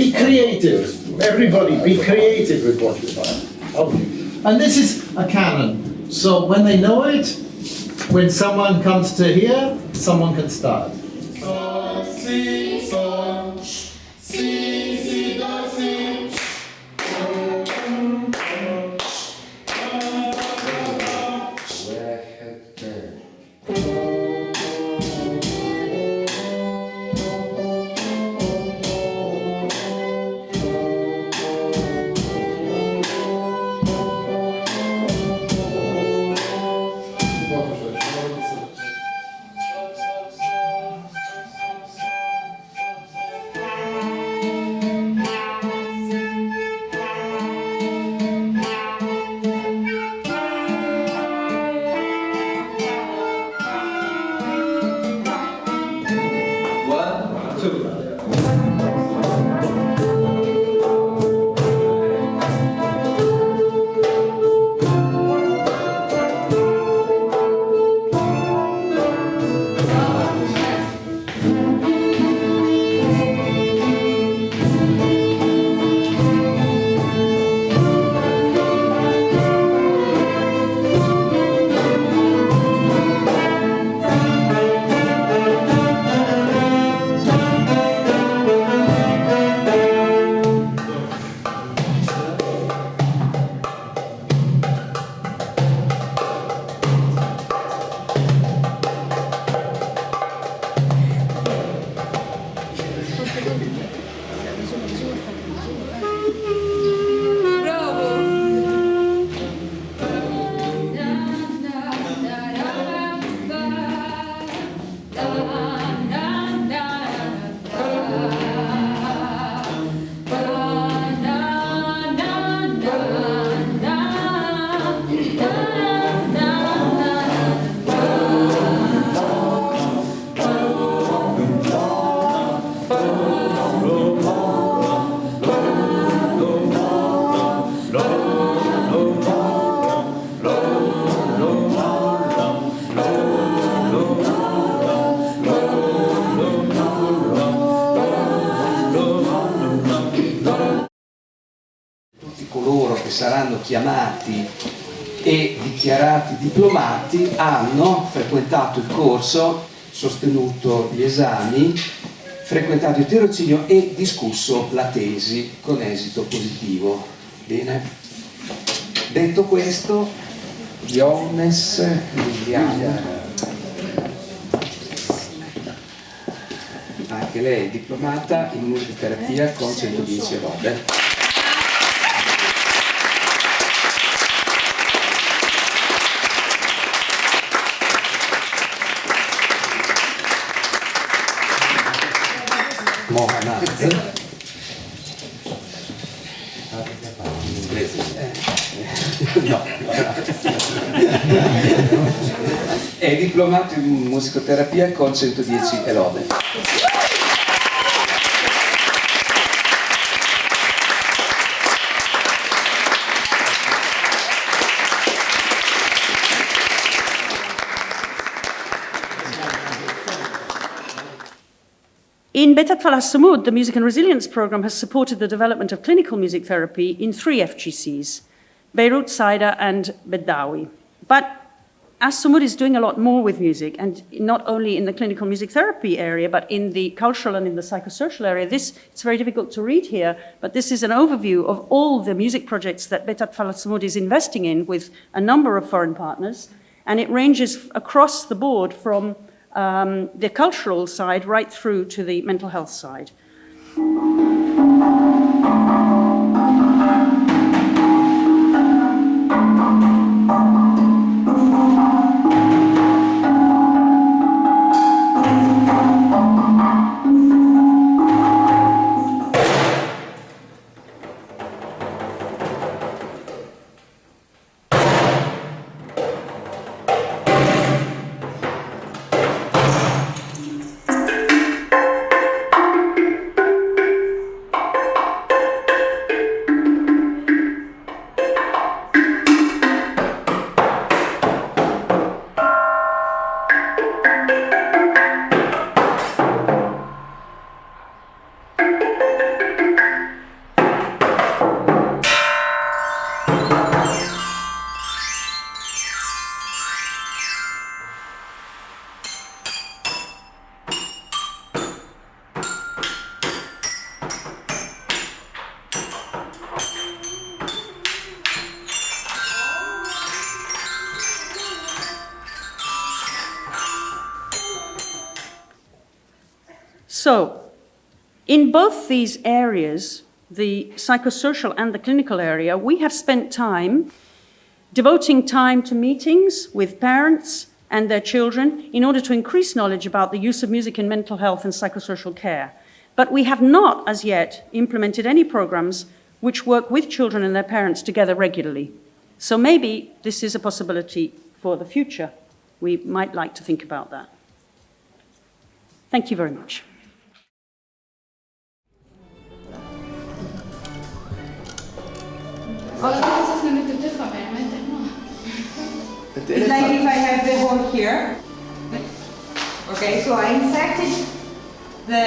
be creative. Everybody, be creative with what you find. And this is a canon. So when they know it, when someone comes to here, someone can start. Frequentato il corso, sostenuto gli esami, frequentato il tirocinio e discusso la tesi con esito positivo. Bene? Detto questo, Johannes Liliana, anche lei è diplomata in musicoterapia con 110 lode. Mohammad. No, è diplomato in musicoterapia con 110 e lode. In Beit Atfal Assumoud, the Music and Resilience Program has supported the development of clinical music therapy in three FGCs, Beirut, Saida, and Bedawi. But Assumoud is doing a lot more with music, and not only in the clinical music therapy area, but in the cultural and in the psychosocial area, this, it's very difficult to read here, but this is an overview of all the music projects that Beit Atfal Assumoud is investing in with a number of foreign partners. And it ranges across the board from um, the cultural side right through to the mental health side. So, in both these areas, the psychosocial and the clinical area, we have spent time devoting time to meetings with parents and their children in order to increase knowledge about the use of music in mental health and psychosocial care. But we have not, as yet, implemented any programs which work with children and their parents together regularly. So maybe this is a possibility for the future. We might like to think about that. Thank you very much. All this is going to differ, man. It's like if I have the hole here. Okay, so I inserted the,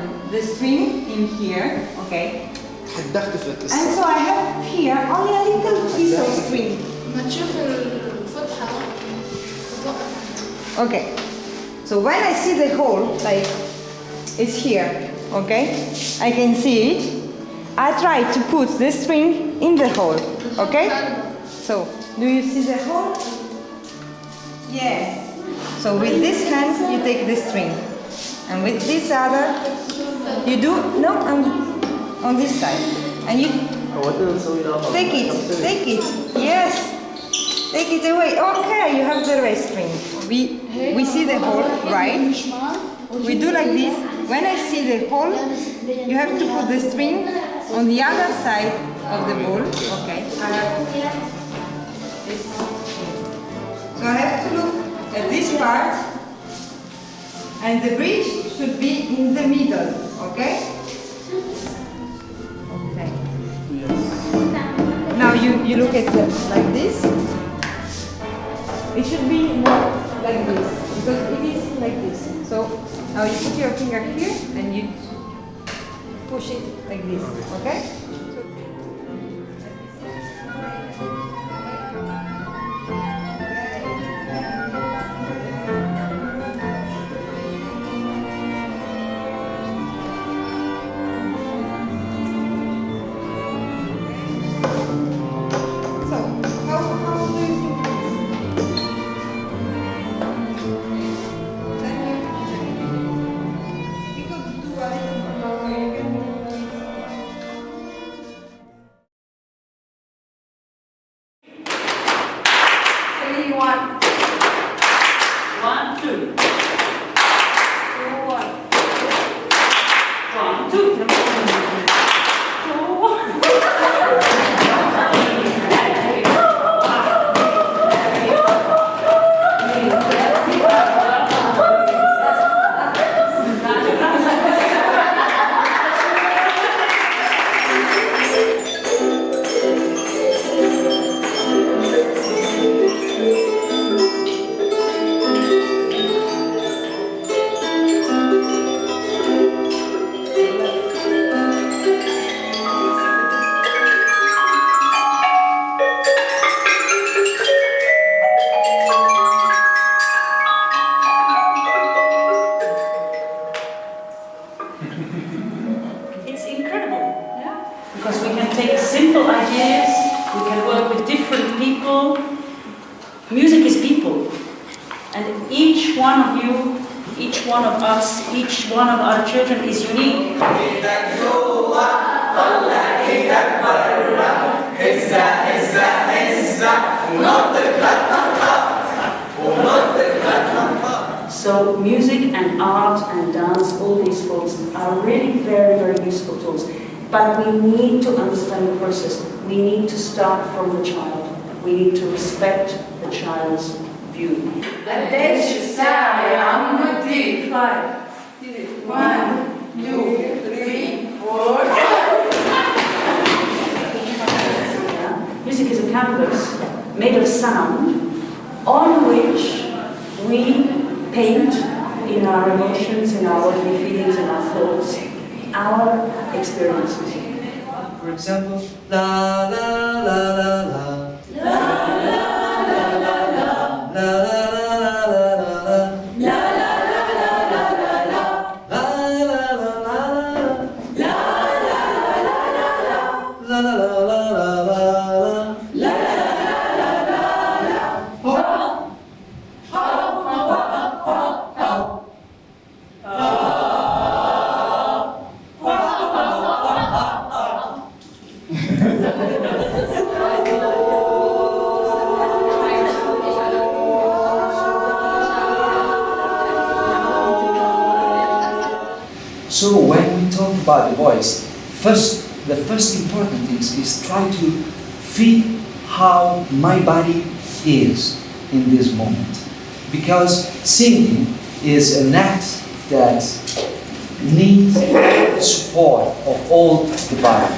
um, the string in here. Okay. And so I have here only a little piece of string. Okay. So when I see the hole, like it's here, okay? I can see it. I try to put the string in the hole, okay? So, do you see the hole? Yes. So with this hand, you take the string. And with this other, you do, no, on, on this side. And you take it, take it, yes. Take it away. Okay, you have the right string. We, we see the hole, right? We do like this. When I see the hole, you have to put the string on the other side of the ball. Okay. I have this. So I have to look at this part, and the bridge should be in the middle. Okay. Okay. Now you you look at it like this. It should be more like this because it is like this. So now you put your finger here and you push it like this, okay? The process. We need to start from the child. We need to respect the child's view. Yeah? Music is a canvas made of sound on which we paint in our emotions, in our feelings, in our thoughts, our experiences. For example, la la la la la. La la la la la. La la la la la. La la la la la. La la la first the first important thing is try to feel how my body is in this moment. Because singing is an act that needs the support of all the body.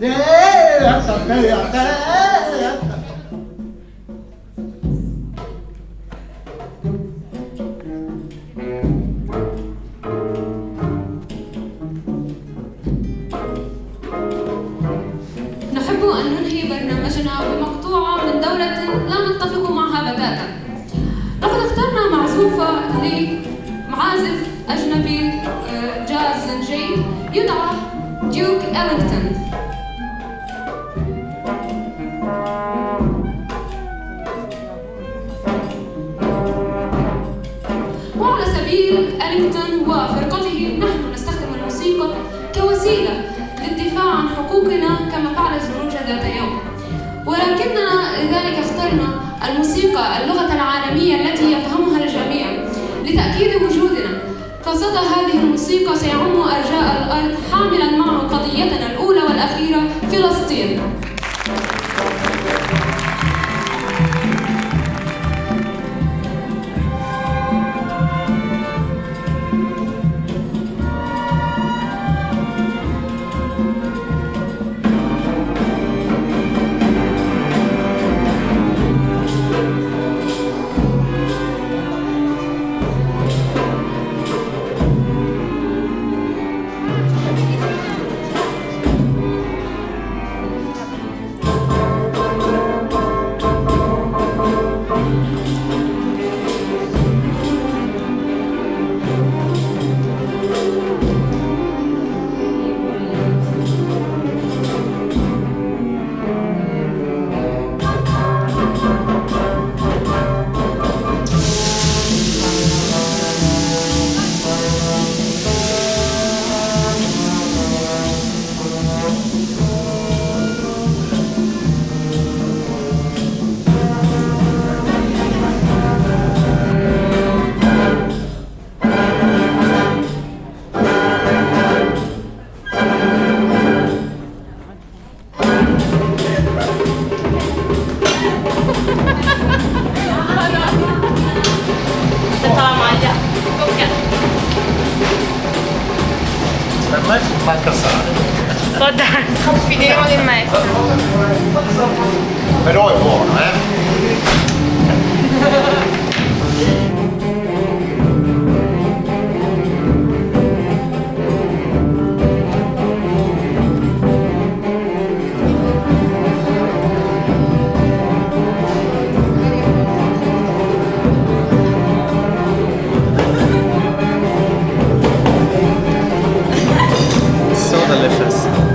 Yeah, that's a day, ولكننا لذلك اخترنا الموسيقى اللغة العالمية التي يفهمها الجميع لتأكيد وجودنا. فصدى هذه الموسيقى سيعم أرجاء الأرض حاملا معه قضيتنا الأولى والأخيرة فلسطين. delicious.